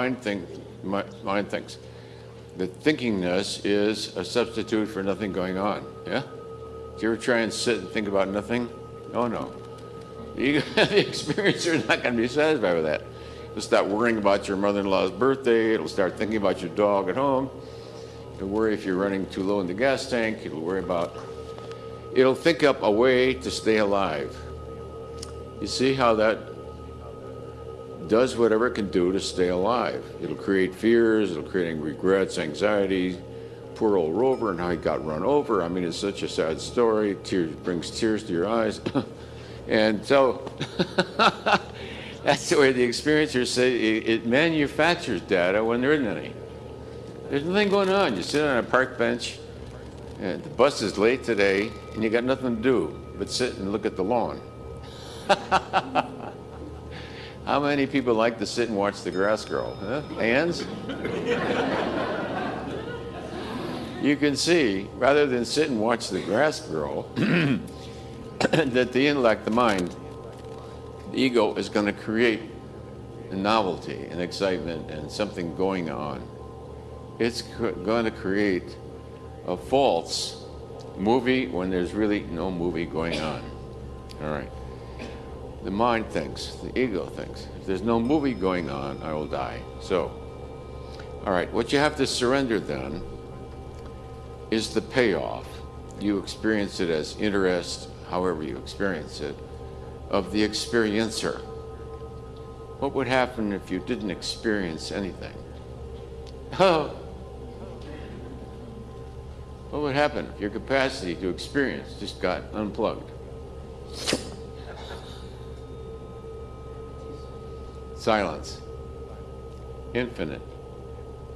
mind, think, mind thinks. The thinkingness is a substitute for nothing going on. Yeah? Do you ever try and sit and think about nothing? Oh no. The, the experiencer is not going to be satisfied with that. It'll start worrying about your mother-in-law's birthday. It'll start thinking about your dog at home. It'll worry if you're running too low in the gas tank. It'll worry about. It'll think up a way to stay alive. You see how that does whatever it can do to stay alive. It'll create fears. It'll create regrets, anxiety. Poor old Rover and how he got run over. I mean, it's such a sad story. Tears brings tears to your eyes. and so that's the way the experiencers say it, it manufactures data when there isn't any. There's nothing going on. You sit on a park bench, and the bus is late today, and you got nothing to do but sit and look at the lawn. How many people like to sit and watch the grass grow? Huh? Hands? you can see, rather than sit and watch the grass grow, that the intellect, the mind, the ego is going to create a novelty and excitement and something going on it's going to create a false movie when there's really no movie going on. All right. The mind thinks, the ego thinks, if there's no movie going on, I will die. So, all right, what you have to surrender then is the payoff. You experience it as interest, however you experience it, of the experiencer. What would happen if you didn't experience anything? Oh, what would happen if your capacity to experience just got unplugged? Silence. Infinite.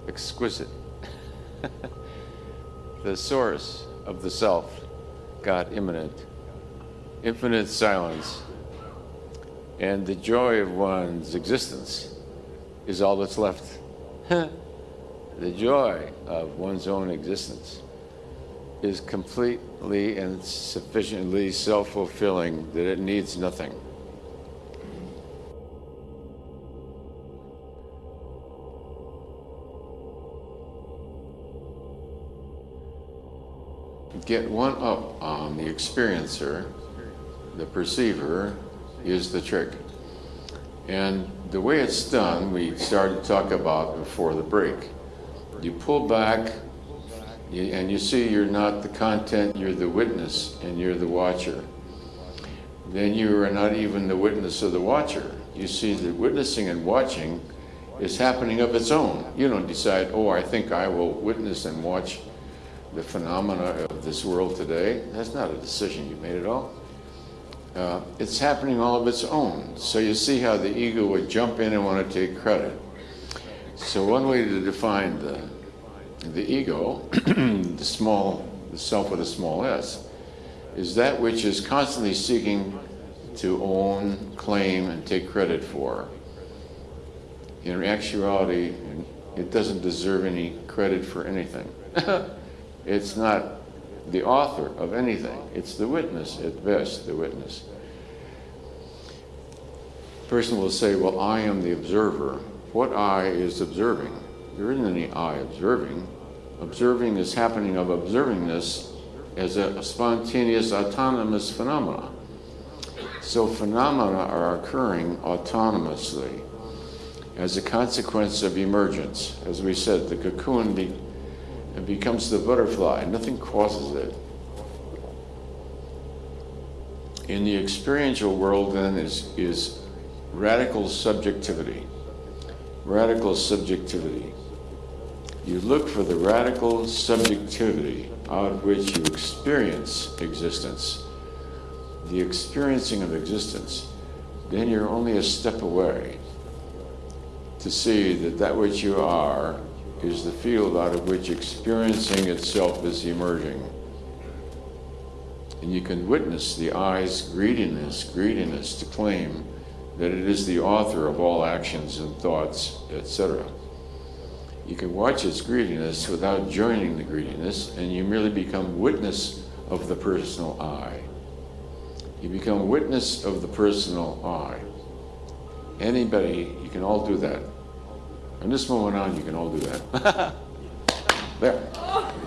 Exquisite. the source of the self God immanent. Infinite silence. And the joy of one's existence is all that's left. the joy of one's own existence is completely and sufficiently self-fulfilling that it needs nothing. Get one up on the experiencer, the perceiver, is the trick. And the way it's done, we started to talk about before the break. You pull back and you see you're not the content, you're the witness and you're the watcher. Then you are not even the witness of the watcher. You see the witnessing and watching is happening of its own. You don't decide, oh, I think I will witness and watch the phenomena of this world today. That's not a decision you made at all. Uh, it's happening all of its own. So you see how the ego would jump in and want to take credit. So one way to define the the ego, the small, the self with a small s, is that which is constantly seeking to own, claim, and take credit for. In actuality, it doesn't deserve any credit for anything. it's not the author of anything. It's the witness, at best, the witness. person will say, well, I am the observer. What I is observing? There isn't any I observing observing is happening of observing this as a spontaneous autonomous phenomena. So phenomena are occurring autonomously as a consequence of emergence. As we said, the cocoon be, becomes the butterfly. Nothing causes it. In the experiential world, then, is, is radical subjectivity. Radical subjectivity. You look for the radical subjectivity out of which you experience existence, the experiencing of existence. Then you're only a step away to see that that which you are is the field out of which experiencing itself is emerging. And you can witness the I's greediness, greediness to claim that it is the author of all actions and thoughts, etc. You can watch its greediness without joining the greediness, and you merely become witness of the personal I. You become witness of the personal I. Anybody, you can all do that. From this moment on, you can all do that. There. Oh.